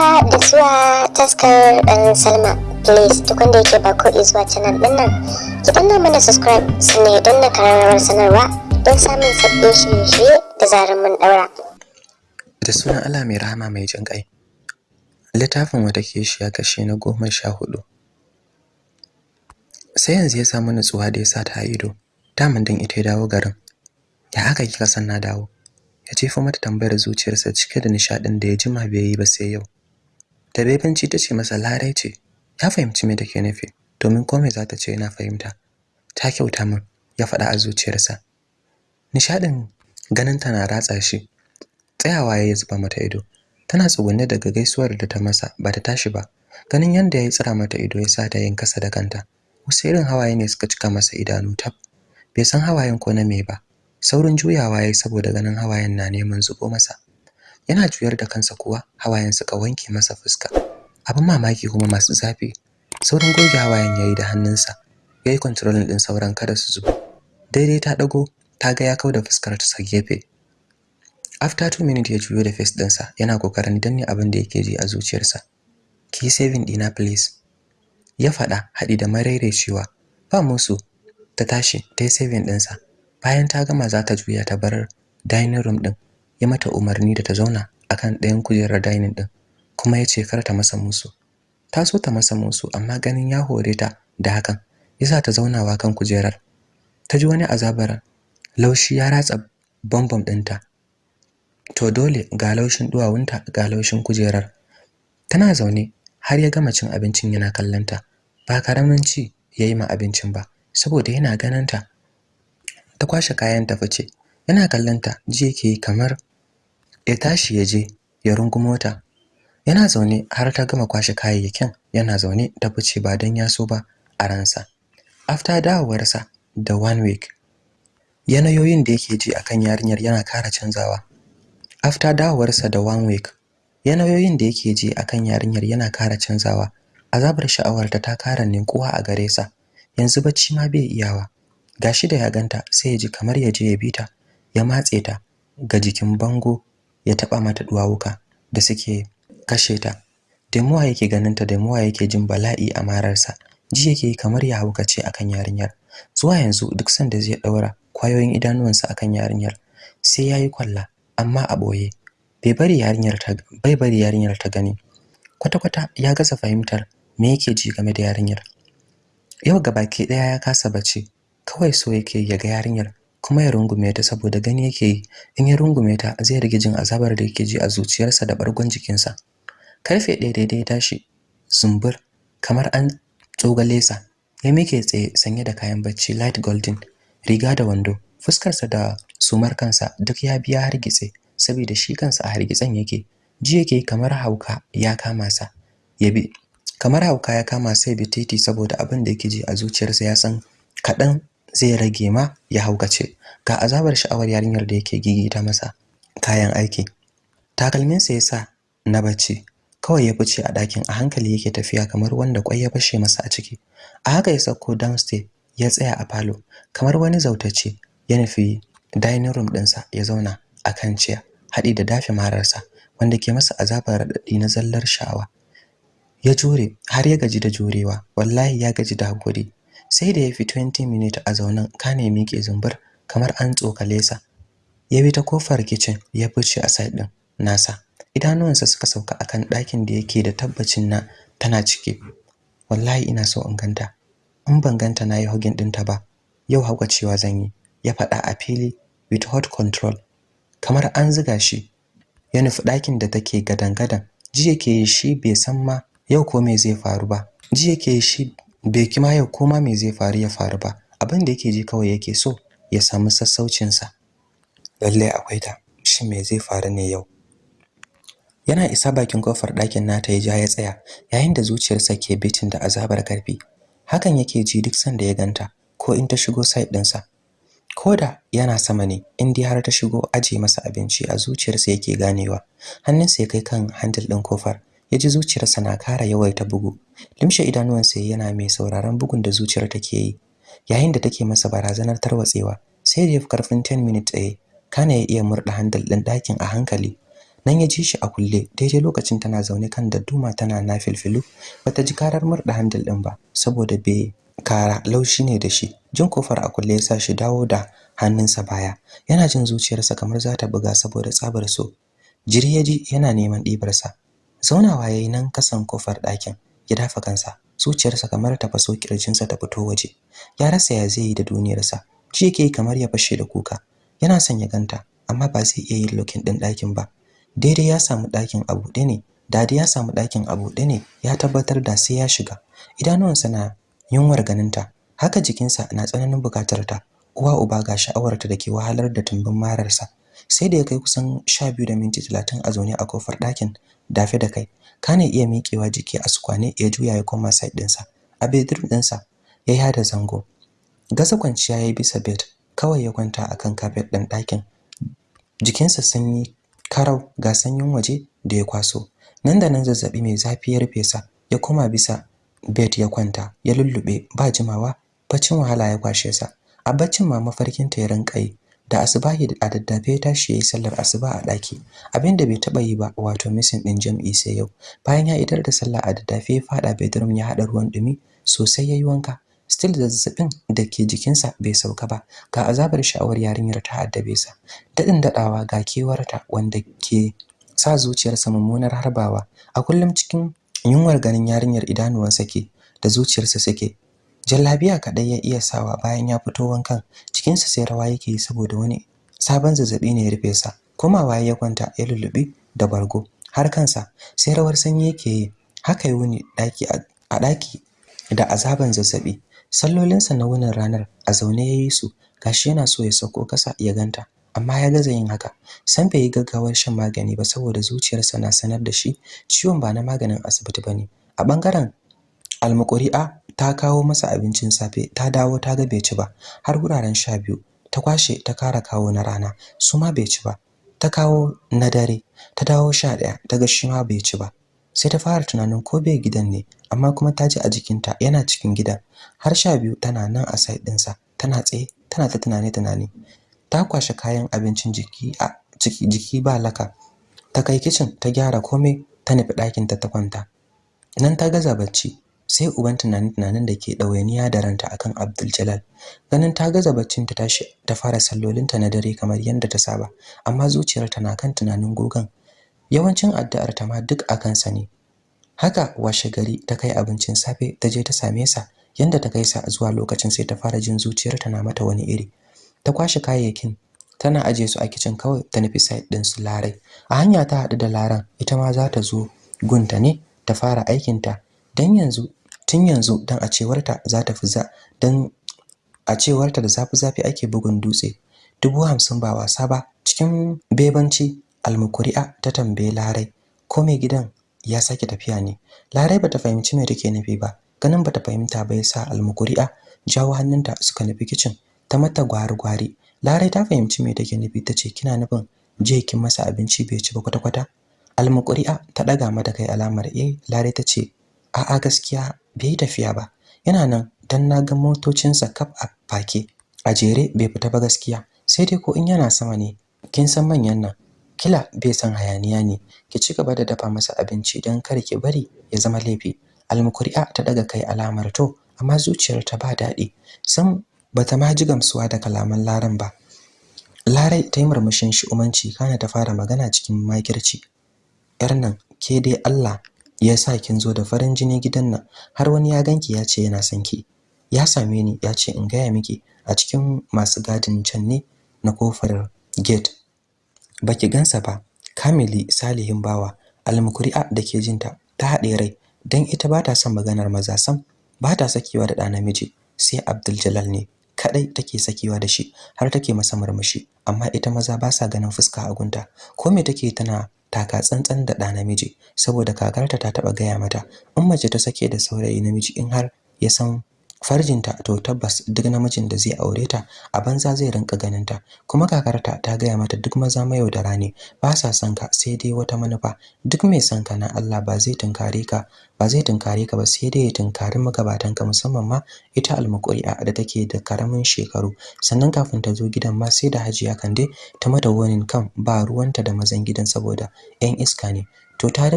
haka da zuwa taskar ɗan salma. Please duk wanda yake ba ko zuwa canal ɗin nan ki danna mana subscribe sannan don na kararrawar sanarwa don samun sabbin shirye-shirye da zarar mun ɗaura. Da sunan Allah mai rahama mai jin ƙai. Littafin wata ke shi ya kashe na goma sha huɗu sai yanzu ya samu nutsuwa da ya sa ta ido. Daman din ita ya dawo garin. Ya aka kika san na dawo? Ya jefa mata tambayar zuciyarsa cike da nishadin da ya jima bai yi ba sai yau. Da bebanci ta ce masa larai ce. Ya fahimci me take nufi domin komai za ta ce yana fahimta. Ta kyauta min ya faɗa a zuciyarsa. Nishadin ganin ta na ratsa shi. Tsayawa ya zuba mata ido. Tana tsugunne daga gaisuwar da ta masa ba ta tashi ba. Ganin yanda ya tsira mata ido ya sa ta yin kasa da kanta. Wasu irin hawaye ne suka cika masa idanu tab. Bai san hawayen ko na me ba. Saurin juyawa yayi saboda ganin hawayen na neman zubo masa. Yana juyar da kansa kuwa hawayen suka wanke masa fuska. Abin mamaki kuma masu zafi. Saurin goge hawayen yayi da hannunsa. Yayi controlling din sauran kada su zubo. Daidai ta dago ta ga ya kauda fuskar ta gefe. After 2 minutes ya juyo da face dinsa yana ƙoƙarin danne abin da yake ji a zuciyarsa. Ki saving dina please. Ya faɗa haɗi da maraicewa ba musu. Ta tashi ta yi saving ɗinsa bayan ta gama za ta juya ta bar dining room din. Ya mata umarni da ta zauna akan ɗayan kujerar dining din kuma ya ce kar ta masa musu. Ta so ta masa musu amma ganin ya hore ta da hakan yasa ta zaunawa kan kujerar. Ta ji wani azabar laushi ya ratsa bambam ɗinta. To dole ga laushin duwawunta ga laushin kujerar. Tana zaune har ya gama cin abincin yana kallanta ba ƙaramin ci yayi ma abincin ba saboda yana ganin ta. Kwashe kayan ta fice yana kallanta ji yake kamar ya tashi ya je ya rungumo ta yana zaune har ta gama kwashe kayayyakin yana zaune ta fice ba dan ya so ba a ransa. After dawowarsa da one week yanayoyin da yake ji akan yarinyar yana kara canzawa. After dawowarsa da one week yanayoyin da yake ji akan yarinyar yana kara canzawa. Azabar sha'awarta ta kara ninkuwa a gare sa. Yanzu bacci ma bai iyawa. Gashi da ya ganta sai ya ji kamar ya je ya bita ya matse ta ga jikin bango ya taba mata duwawuka da suke kashe ta. Demuwa yake ganin ta demuwa yake jin bala'i a mararsa ji yake kamar ya haukace akan yarinyar. Zuwa yanzu duk sanda zai daura ƙwayoyin idanuwansa akan yarinyar sai yayi kwalla amma a ɓoye bai bari yarinyar ta bai bari yarinyar ta gani. Kwata kwata ya gasa fahimtar me yake ji game da yarinyar. Yau gabaki ɗaya ya kasa bacci kawai so yake ya ga yarinyar. Kuma ya rungume ta saboda gani yake yi. In ya rungume ta zai rage jin azabar da yake ji a zuciyarsa da bargon jikinsa. Karfe ɗaya daidai ya tashi zumbur kamar an tsogale sa ya mike tsaye sanye da kayan bacci light golden riga da wando. Fuskarsa da sumar kansa duk ya biya hargitse saboda shi kansa a hargitsen yake. Ji yake kamar hauka ya kama sa. Ya bi kamar hauka ya kama sai bi titi saboda abin da yake ji a zuciyarsa ya san kaɗan zai rage ma ya haukace. Ga azabar sha'awar yarinyar da yake gigita masa kayan aiki. Takalminsa ya sa na bacci. Kawai ya fice a ɗakin a hankali yake tafiya kamar wanda kwai ya fashe masa a ciki. A haka ya sauko downstairs ya tsaya a falo kamar wani zautacce. Ya nufi dining room ɗinsa ya zauna a kan ciya haɗi da dafe mararsa wanda ke masa azabar raɗaɗi na zallar sha'awa. Ya jure har ya gaji da jurewa. Wallahi ya gaji da haƙuri sai da ya fi 20 minutes a zaunan kane miƙe zumbur kamar an tsokale sa. Ya bi ta ƙofar kitchen ya fice a side din nasa. Idanuwansa suka sauka akan ɗakin da yake da tabbacin na tana ciki. Wallahi ina so in ganta. In ban ganta na yi hugin ɗinta ba. Yau haukacewa zan yi ya faɗa a fili with hot control. Kamar an ziga shi. Ya nufi ɗakin da take gadan-gadan. Ji yake shi bai san ma yau ko me zai faru ba. Ji yake shi bai kima yau ko ma me zai faru ya faru ba. Abin da yake ji kawai yake so ya samu sassaucin sa lalle akwai ta. Shin me zai faru ne yau? Yana isa bakin ƙofar ɗakin nata ya ja ya tsaya yayin da zuciyarsa ke bitin da azabar ƙarfi hakan yake ji duk sanda ya ganta ko in ta shigo side ɗinsa. Koda yana sama ne in dai har ta shigo aje masa abinci a zuciyarsa yake ganewa. Hannunsa ya kai kan handle ɗin ƙofar ya ji zuciyarsa na kara yawaita bugu. Limshe idanuwansa yana mai sauraron bugun da zuciyar take yi. Yayin da take masa barazanar tarwatsewa sai da ya fi ƙarfin 10 minutes tsaye kana ya iya murda handle ɗin ɗakin a hankali. Nan ya ji shi a kulle daidai lokacin tana zaune kan dadduma tana nafilfilu. Bata ji karar murda handle din ba saboda bai kara laushi ne da shi. Jin ƙofar a kulle ya sa shi dawo da hannunsa baya. Yana jin zuciyarsa kamar za ta buga saboda tsabar so. Jiri ya ji yana neman ɗibarsa. Zaunawa yayi nan kasan ƙofar ɗakin ya dafa kansa zuciyarsa kamar ta faso kirjinsa ta fito waje. Ya rasa ya zai yi da duniyarsa ji yake kamar ya fashe da kuka. Yana son ya ganta amma ba zai iya yin looking din ɗakin ba. Daidai ya samu ɗakin a buɗe ne daɗi ya samu ɗakin a buɗe ne ya tabbatar da sai ya shiga. Idanuwansa na yunwar ganinta haka jikinsa na tsananin buƙatar ta. Uwa uba ga sha'awarta da ke wahalar da tumbin mararsa. Sai da ya kai kusan sha biyu da minti talatin a zaune a ƙofar ɗakin dafe da kai kana iya miƙewa jiki a sukwane ya juya ya koma side ɗinsa a bedroom ɗinsa ya yada zango. Gasa kwanciya ya yi bisa bed kawai ya kwanta akan carpet ɗin ɗakin. Jikinsa sanyi karau ga sanyin waje da ya kwaso. Nan da nan zazzaɓi mai zafi ya rufe sa ya koma bisa bed ya kwanta ya lullube ba jimawa baccin wahala ya kwashe sa. A baccin ma mafarkin ta ya rinka yi da asubahi a daddafe ya tashi yayi sallar asuba a daki abin da bai taba yi ba wato missing din jam'i sai yau. Bayan ya idar da sallah a daddafe ya fada bedroom ya hada ruwan dumi sosai yayi wanka. Still zazzaɓin da ke jikinsa bai sauka ba. Ga azabar sha'awar yarinyar ta addabe sa. Dadin dadawa ga kewarta wanda ke sa zuciyarsa mummunar harbawa. A kullum cikin yunwar ganin yarinyar idanuwansa ke da zuciyarsa suke. Jallabiya kadai ya iya sawa bayan ya fito wankan. Cikinsa sai rawa yake saboda wani sabon zazzaɓi ne ya rufe sa. Komawa ya kwanta ya lullubi da bargo har kansa. Sai rawar sanyi yake yi. Haka yi wuni a daki da azaban zazzaɓi sallolinsa na wunin ranar a zaune ya yi su. Gashi yana so ya sauko kasa ya ganta amma ya gaza yin haka. San bai yi gaggawar shan magani ba saboda zuciyarsa na sanar da shi ciwon ba na maganin asibiti ba ne a ɓangaren almukuri'a ta kawo masa abincin safe ta dawo ta ga bai ci ba. Har wuraren sha biyu ta kwashe ta kara kawo na rana su ma bai ci ba. Ta kawo na dare ta dawo sha ɗaya ta ga shi ma bai ci ba. Sai ta fara tunanin ko bai gidan ne amma kuma ta ji a jikinta yana cikin gidan har sha biyu tana nan a side ɗinsa tana tsaye tana ta tunane tunane ta kwashe kayan abincin jiki a ciki jiki ba laka. Ta kai kicin ta gyara komai ta nufi ɗakinta ta kwanta. Nan ta gaza bacci. Sai uban tunanin da ke ɗawainiya da ranta akan Abdul Jalal. Ganin ta gaza baccin ta tashi ta fara sallolinta na dare kamar yadda ta saba amma zuciyarta na kan tunanin gogan. Yawancin addu'ar ta ma duk akan sa ne. Haka washe gari ta kai abincin safe ta je ta same sa yanda ta kai sa zuwa lokacin sai ta fara jin zuciyarta na mata wani iri. Ta kwashe kayayyakin tana aje su a kicin kawai ta nufi side din su larai. A hanya ta haɗu da laran ita ma za ta zo gunta ne ta fara aikinta dan yanzu tun yanzu dan a cewarta za ta fi za dan a cewarta da zafi zafi ake bugun dutse. Dubu hamsin ba wasa ba cikin bebanci almukuri'a ta tambaye larai ko mai gidan ya sake tafiya ne? Larai bata fahimci me take nufi ba ganin bata fahimta ba yasa almukuri'a jawo hannunta suka nufi kicin ta mata gwari-gwari. Larai ta fahimci me take nufi tace kina nufin je kin masa abinci bai ci ba kwata-kwata? Almukuri'a ta daga mata kai alamar eh larai tace a'a gaskiya bai tafiya ba. Yana nan dan na ga motocinsa kaf a fake a jere bai fita ba gaskiya. Sai dai ko in yana sama ne kin san manyan nan kila bai san hayaniya ne. Ki ci gaba da dafa masa abinci dan kar ki bari ya zama laifi. Almukuri'a ta daga kai alamar to amma zuciyarta ba daɗi. Sam bata ma ji gamsuwa da kalaman laran ba. Larai ta yi murmushin shi umanci kana ta fara magana cikin makirci. Yar nan ke dai Allah ya sa kin zo da farin jini gidan nan. Har wani ya ganki ya ce yana son ki. Ya same ni ya ce in gaya miki a cikin masu gadin can ne na ƙofar gate. Baki gansa ba. Kamili salihin bawa almukuri'a da ke jinta ta haɗe rai. Dan ita ba ta son maganar maza sam. Ba ta sakewa da ɗa namiji. Sai Abdul Jalal ne kadai take sakewa da shi. Har take masa murmushi. Amma ita maza ba sa ganin fuska a gunta. Ko me take tana taka tsantsan da ɗa namiji saboda kakarta ta taba gaya mata in mace ta sake da saurayi namiji in har ya san farjinta to tabbas duk namijin da zai aure ta a banza zai rinka ganin ta kuma kakarta ta gaya mata duk maza mayaudara ne ba sa son ka sai dai wata manufa. Duk mai son ka na Allah ba zai tunkare ka ba zai tunkare ka ba sai dai ya tunkari magabatan ka musamman ma ita almuqri'a da take da ƙaramin shekaru. Sannan kafin ta zo gidan ma sai da Hajiya Kande ta mata warning kan ba ruwanta da mazan gidan saboda 'yan iska ne. To ta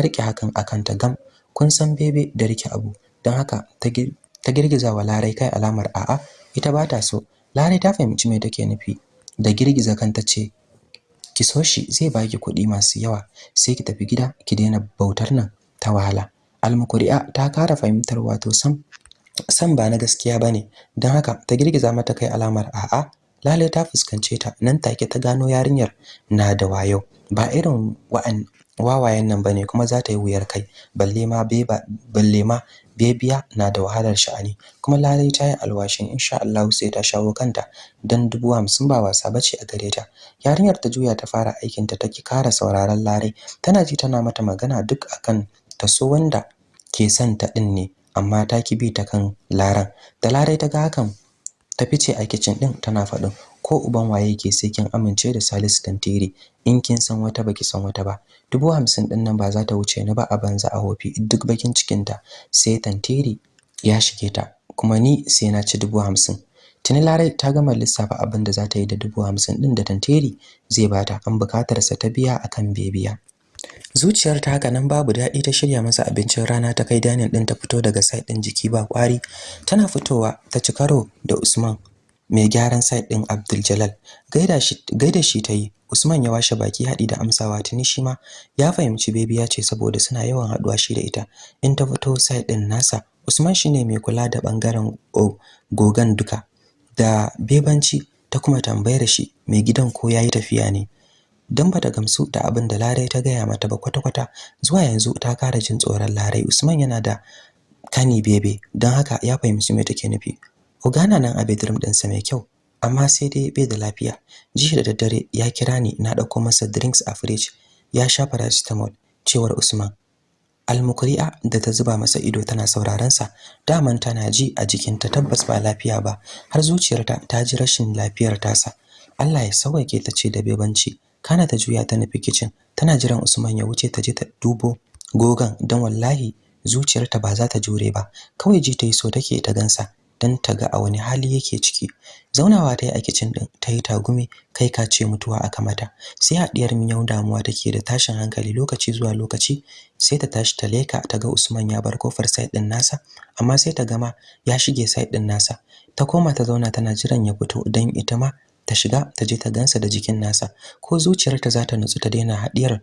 riƙe hakan akan ta gam. Kun san bebe da riƙe abu. Don haka ta ta girgiza wa Larai kai alamar a'a ita ba ta so. Larai ta fahimci me take nufi da girgiza kanta ce ki so shi zai baki kuɗi masu yawa sai ki tafi gida ki daina bautar nan ta wahala. Almukuri'a ta kara fahimtar wato sam san ba na gaskiya ba ne don haka ta girgiza mata kai alamar a'a Lale ta fuskance ta. Nan take ta gano yarinyar na da wayo. Ba irin wa'an wawayen nan ba ne kuma za ta yi wuyar kai. Balle ma beba balle ma bebiya na da wahalar sha'ani. Kuma lalai ta yi alwashin insha Allah sai ta shawo kanta. Dan dubu hamsin ba wasa bace a gare ta. Yarinyar ta juya ta fara aikin ta take kara sauraron larai. Tana ji tana mata magana duk akan ta so wanda ke son ta din ne amma ta ki bi ta kan laran. Da larai ta ga hakan ta fice a kitchen din tana faɗin ko uban waye yake sai kin amince da Salisu Tantiri. In kin san wata baki san wata ba. Dubu hamsin ɗin nan ba za ta wuce ni ba a banza a hofi duk bakin cikin ta sai Tantiri ya shige ta. Kuma ni sai na ci dubu hamsin. Tuni Larai ta gama lissafa abin da za ta yi da dubu din da Tantiri zai bata an buƙatar sa ta biya akan bebiya. Zuciyar ta haka nan babu daɗi ta shirya masa abincin rana ta kai danin din ta fito daga side din jiki ba kwari tana fitowa ta ci karo da Usman. Mai gyaran site din Abdul Jalal. Gaida shi gaida shi tayi Usman ya washe baki hadi da amsawa tuni shi ma ya fahimci bebi ya ce saboda suna yawan haɗuwa shi da ita. In ta fito site din nasa Usman shine mai kula da ɓangaren gogan duka. Da bebanci ta kuma tambayar shi mai gidan ko yayi tafiya ne? Dan bata gamsu da abin da Larai ta gaya mata ba kwata-kwata zuwa yanzu ta kara jin tsoron Larai. Usman yana da kani bebe don haka ya fahimci me take nufi. Ogana nan a bedroom ɗinsa mai kyau amma sai dai bai da lafiya. Jiya da daddare ya kira ni na ɗauko masa drinks a fridge. Ya sha paracetamol cewar Usman. Almukri'a da ta zuba masa ido tana sauraron sa, daman tana ji a jikinta tabbas ba lafiya ba, har zuciyarta ta ji rashin lafiyar tasa. Allah ya sauke ta ce da bebanci. Kana ta juya ta nufi kitchen, tana jiran Usman ya wuce ta je ta dubo gogan dan wallahi zuciyarta ba za ta jure ba. Kawai ji ta yi so take ta gansa. Don ta ga a wani hali yake ciki. Zaunawa ta yi a kicin din ta yi tagumi kai ka ce mutuwa aka mata. Sai haɗiyar miyau damuwa take da tashin hankali lokaci zuwa lokaci sai ta tashi ta leka ta ga Usman ya bar ƙofar side din nasa amma sai ta gama ya shige side din nasa. Ta koma ta zauna tana jiran ya fito don ita ma ta shiga ta je ta gansa da jikin nasa. Ko zuciyarta za ta nutsu ta daina haɗiyar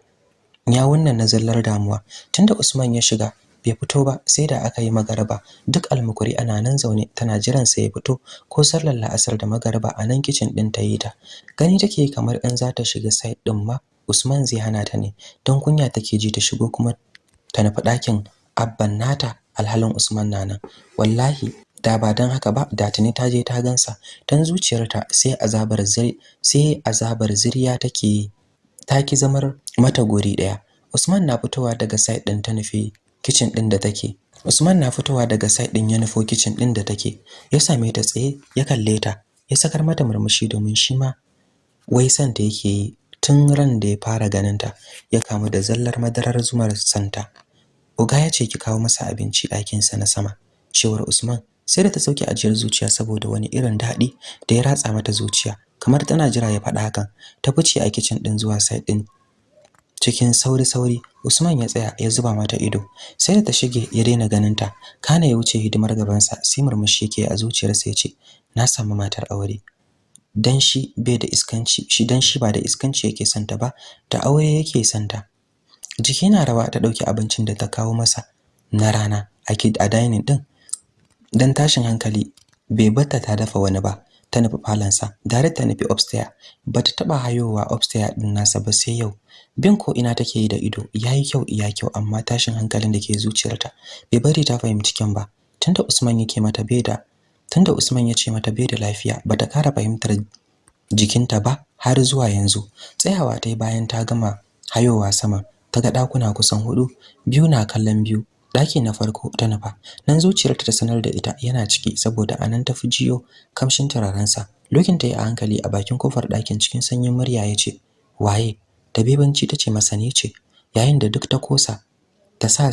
nyawun nan na zallar damuwa. Tunda Usman ya shiga bai fito ba sai da aka yi magaraba duk almukuri ana nan zaune tana jiran sa ya fito ko sallar la'asar da magaraba a nan kitchen din ta yi ta. Gani take kamar in za ta shiga side din ma Usman zai hana ta ne. Don kunya take ji ta shigo kuma ta nufi ɗakin abban nata alhalin Usman na nan. Wallahi da ba dan haka ba da tuni ta je ta gansa dan zuciyarta sai azabar ziri sai azabar ziriya take ta ki zamar mata guri ɗaya Usman na fitowa daga side din ta nufi kitchen din da take. Usman na fitowa daga side din ya nufo kitchen din da take. Ya same ta tsaye ya kalle ta ya sakar mata murmushi domin shi ma wai san ta yake yi tun ran da ya fara ganin ta ya kamu da zallar madarar zumar santa Uga ya ce ki kawo masa abinci ɗakin sa na sama. Cewar Usman sai da ta sauke ajiyar zuciya saboda wani irin daɗi da ya ratsa mata zuciya kamar tana jira ya faɗa hakan. Ta fice a kitchen din zuwa side din cikin sauri-sauri Usman ya tsaya ya zuba mata ido. Sai da ta shige ya daina ganin ta kana ya wuce hidimar gaban sa sai murmushi yake a zuciyarsa ya ce na samu matar aure. Dan shi bai da iskanci shi dan shi ba da iskanci yake santa ba da aure yake santa jiki na rawa ta ɗauki abincin da ta kawo masa na rana a dining din dan tashin hankali bai batta ta dafa wani ba. Ta nufi falansa dare ta nufi upstairs bata taba hayowa upstairs din nasa ba sai yau. Bin ko ina take yi da ido. Yayi kyau iya kyau amma tashin hankalin da ke zuciyarta bai bari ta fahimci kyan ba. Tunda Usman yake mata bai da tunda Usman ya ce mata bai da lafiya bata kara fahimtar jikinta ba har zuwa yanzu. Tsayawa ta bayan ta gama hayowa sama ta ga dakuna kusan huɗu biyu na kallon biyu. Daki na farko ta nufa. Nan zuciyarta ta sanar da ita yana ciki saboda a nan ta fi jiyo kamshin turarensa. Lokin ta yi a hankali a bakin ƙofar ɗakin cikin sanyin murya ya ce waye? Da bebanci ta ce masa ne ce. Yayin da duk ta kosa ta sa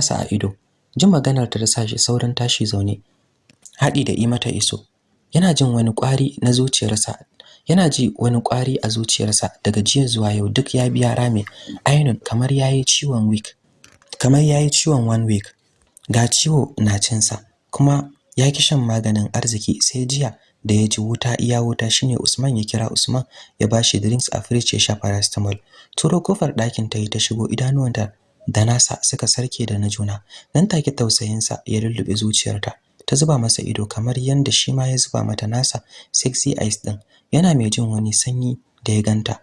sa a ido. Jin maganar ta sa shi saurin tashi zaune. Haɗi da yi mata iso. Yana jin wani ƙwari na zuciyarsa. Yana ji wani ƙwari a zuciyarsa. Daga jiya zuwa yau duk ya biya rame ainun kamar yayi ciwon week kamar yayi ciwon one week ga ciwo na cinsa kuma ya ki shan maganin arziki sai jiya da ya ji wuta iya wuta shine Usman ya kira Usman ya bashi drinks a fridge ya sha paracetamol. Turo ƙofar ɗakin ta yi ta shigo idanuwanta da nasa suka sarke da na juna. Nan take tausayinsa ya lullube zuciyarta ta zuba masa ido kamar yanda shi ma ya zuba mata nasa sexy eyes din yana mai jin wani sanyi da ya ganta.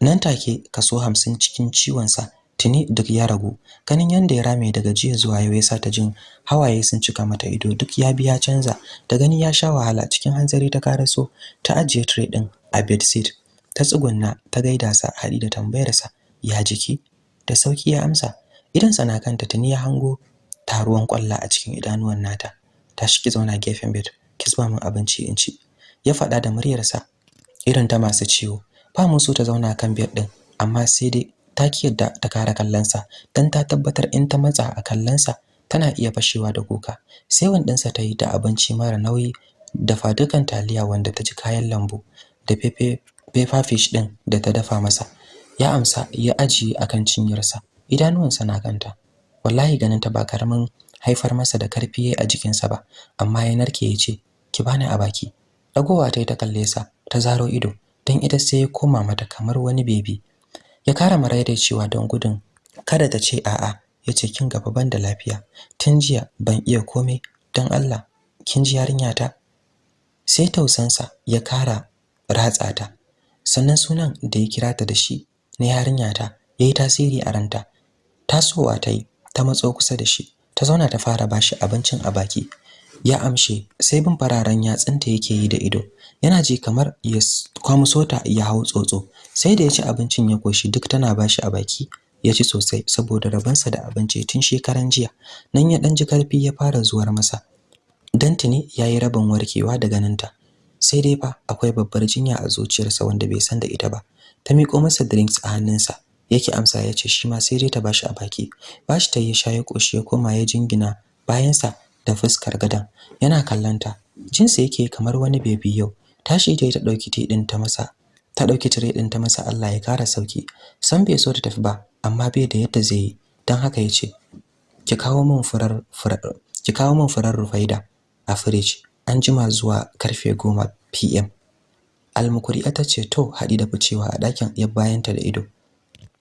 Nan take kaso 50 cikin ciwon sa tuni duk ya ragu. Ganin yanda ya rame daga jiya zuwa yau yasa ta jin hawaye sun cika mata ido. Duk ya biya canza. Da gani ya sha wahala cikin hanzari ta karaso ta ajiye tray din a bedsheet ta tsugunna ta gaida sa hadi da tambayar sa ya jiki? Da sauƙi ya amsa. Idan sana kanta tuni ya hango taruwan kwalla a cikin idanuwan nata. Tashi ki zauna gefen bed ki zuba min abinci in ci. Ya faɗa da muryarsa irin ta masu ciwo. Ba mu so ta zauna kan bed din amma sai dai ta ki yadda ta kara kallonsa dan ta tabbatar in ta matsa a kallonsa tana iya fashewa da kuka. Sai wandinsa ta yi da abinci mara nauyi da fadukan taliya wanda ta ji kayan lambu da pepper fish din da ta dafa masa. Ya amsa ya ajiye akan cinyarsa. Idanuwansa na kanta. Wallahi ganin ta ba ƙaramin haifar masa da ƙarfi a jikinsa ba amma ya narke ya ce ki bani a baki. Dagowa ta yi ta kalle sa ta zaro ido dan ita sai ya koma mata kamar wani bebi. Ya kara cewa don gudun kada ta ce a'a ya ce kin gaba ban da lafiya. Tun jiya ban iya komai don Allah kin ji yarinya ta? Sai tausansa ya kara ratsa ta. Sannan sunan da ya kira ta da shi na yarinya ta yayi tasiri a ranta. Tasowa ta yi ta matso kusa da shi. Ta zauna ta fara bashi abincin a baki. Ya amshe sai bin fararen yatsunta yake yi da ido. Yana ji kamar ya kwamso ta ya hau tsotso. Sai da ya ci abincin ya koshi duk tana bashi a baki ya ci sosai saboda rabansa da abinci tun shekaran jiya. Nan ya dan ji ƙarfi ya fara zuwar masa. Dan tuni yayi rabin warkewa daga ninta sai dai fa akwai babbar jinya a zuciyarsa wanda bai san da ita ba. Ta miƙo masa drinks a hannunsa yake amsa ya ce shi ma sai dai ta bashi a baki. Bashi ta yi sha ya koshi ya koma ya jingina bayansa da fuskar gadan yana kallanta jinsa yake kamar wani bebi yau. Tashi ta yi ta ɗauki tidin ta masa ta ɗauki tire din ta masa Allah ya kara sauƙi san bai so ta tafi ba amma bai da yadda zai yi. Dan haka ya ce ki kawo min furar furar ki kawo min furar rufaida a fridge an jima zuwa ƙarfe 10 pm almukuri'a ta ce to haɗi da ficewa a ɗakin ya bayanta da ido.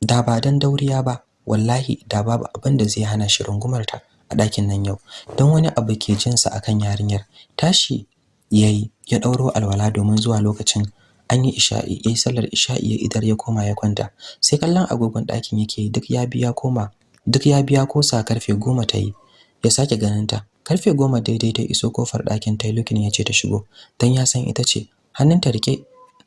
Da ba dan dauriya ba wallahi da babu abin da zai hana shi rungumar ta. Ɗakin nan yau. Don wani abu ke jinsa akan yarinyar. Tashi yayi ya ɗauro alwala domin zuwa lokacin an yi isha'i yayi sallar isha'i ya idar ya koma ya kwanta. Sai kallon agogon ɗakin yake duk ya biya koma duk ya biya kosa ƙarfe goma ta yi ya sake ganin ta ƙarfe goma daidai ta iso ƙofar ɗakin ta lukin ya ce ta shigo. Dan ya san ita ce hannunta riƙe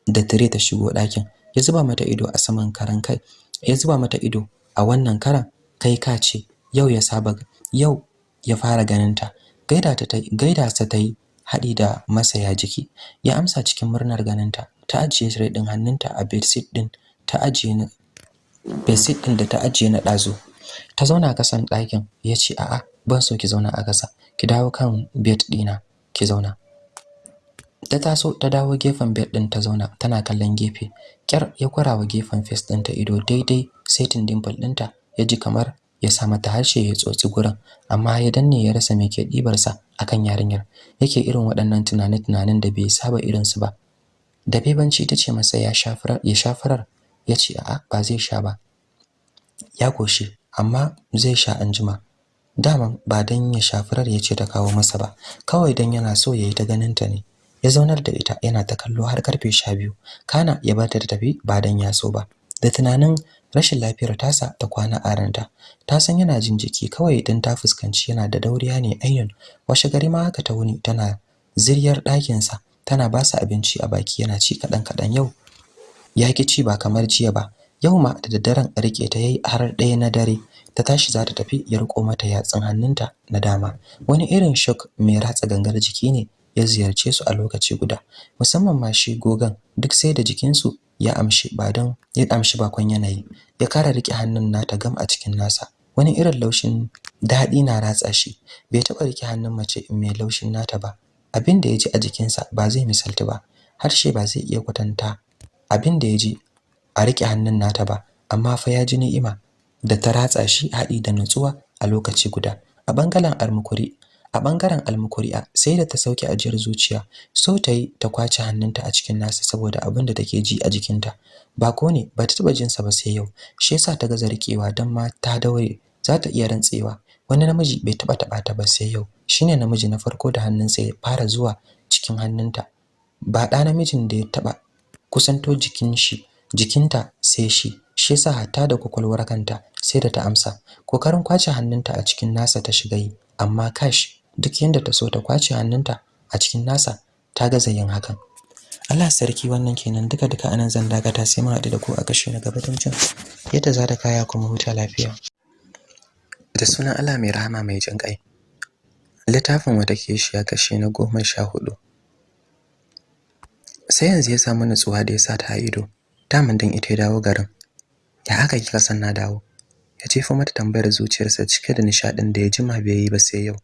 da tire ta shigo ɗakin. Ya zuba mata ido a saman karan kai ya zuba mata ido a wannan karan kai ka ce yau ya saba yau ya fara ganin ta gaida ta gaida sa ta yi haɗi da masaya jiki. Ya amsa cikin murnar ganin ta ajiye tire din hannunta a bedsheet din ta ajiye na bedsheet din da ta ajiye na ɗazu. Ta zauna kasan ɗakin ya ce a'a ban so ki zauna a ƙasa. Ki dawo kan bed ɗina ki zauna. Ta taso ta dawo gefen bed din ta zauna tana kallon gefe. Kyar ya kwarawa gefen face din ta ido daidai setin dimple ɗinta ya ji kamar ya sa mata harshe ya tsotsi gurin amma ya danne ya rasa me ke dibar sa akan yarinyar. Yake irin waɗannan tunane tunanin da bai saba irin su ba. Da bebanci tace masa ya shafarar ya shafarar ya ce a'a ba zai sha ba. Ya koshi amma zai sha anjima. Daman ba dan ya shafarar ya ce ta kawo masa ba kawai dan yana so yayi ta ganin ta ne. Ya zaunar da ita yana ta kallo har ƙarfe 12 kana ya bata ta tafi ba dan ya so ba. Da tunanin rashin lafiyar tasa ta kwana a ranta. Ta san yana jin jiki kawai idan ta fuskanci yana da dauriya ne ainun washe gari ma haka ta wuni tana ziryar ɗakin sa tana ba sa abinci a baki yana ci kadan kadan yau ya ki ci ba kamar jiya ba. Yau ma da daddaren riƙe ta yayi har ɗaya na dare. Ta tashi za ta tafi ya riko mata yatsun hannunta na dama. Wani irin shock mai ratsa gangar jiki ne ya ziyarce su a lokaci guda. Musamman ma shi gogan duk sai da jikinsu ya amshi ba don ya amshi bakon yanayi ya kara riƙe hannun nata gam a cikin nasa. Wani irin laushin daɗi na ratsa shi. Bai taɓa riƙe hannun mace mai laushin nata ba. Abin da ya ji a jikinsa ba zai misaltu ba. Harshe ba zai iya kwatanta abin da ya ji a riƙe hannun nata ba. Amma fa ya ji ni'ima da ta ratsa shi haɗi da nutsuwa a lokaci guda. A ɓangaren almukuri a ɓangaren almukuri'a sai da ta sauke ajiyar zuciya so ta yi ta ƙwace hannunta a cikin nasa saboda abin da take ji a jikinta. Ba ko ne ba ta taba jin sa ba sai yau shi yasa ta gaza rikewa dan ma ta daure za ta iya rantsewa. Wani namiji bai taba taba ta ba sai yau shine namiji na farko da hannunsa ya fara zuwa cikin hannunta. Ba da namijin da ya taba kusanto jikin shi jikinta sai shi shi yasa hatta da kwakwalwar kanta sai da ta amsa. Kokarin ƙwace hannunta a cikin nasa ta shiga yi amma kash duk yanda ta so ta ƙwace hannunta a cikin nasa ta gaza yin hakan. Allah sarki wannan kenan. Duka duka a nan zan dakata sai mu haɗu da ku a kashi na gaba don yadda za ta kaya kuma huta lafiya. Da sunan Allah mai rahama mai jin ƙai. Littafin wata keshiya kashi na goma sha huɗu sai yanzu ya samu nutsuwa da ya sa ta ido. Daman din ita ya dawo garin. Ya aka kika san na dawo? Ya jefa mata tambayar zuciyarsa cike da nishadin da ya jima bai yi ba sai yau.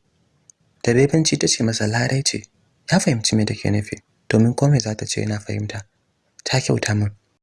Da bebanci ta ce masa larai ce. Ya fahimci me take nufi domin komai za ta ce yana fahimta. Ta kyauta min.